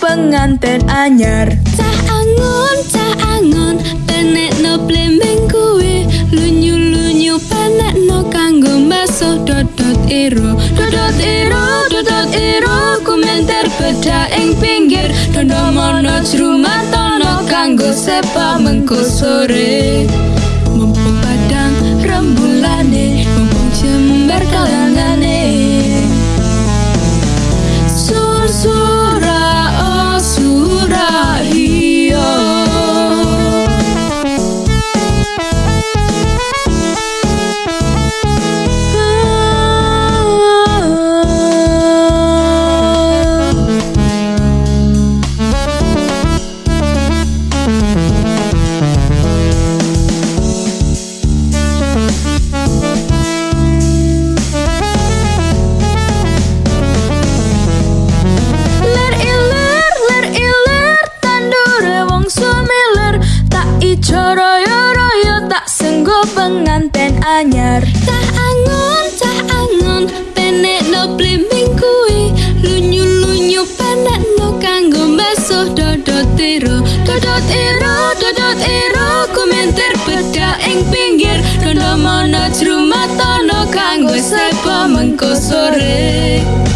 penganten anyar. Cah angon, cah angon, penek no blembeng kue Lunyu lunyu penek no kanggo mbasuh dodot iro Dodot iro, dodot iro, kumenter beda ing pinggir. Dondo mono jrumatono kanggo sepa mengko sore anyar. Cah angon, cah angon, penek no blimbing kui Lunyu lunyu penek no kanggo mbasuh dodot iro Dodot iro, dodot iro, kumenter beda ing pinggir. Dondo mono jrumatono kanggo sepo mengko sore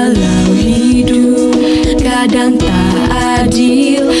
dalam hidup kadang tak adil.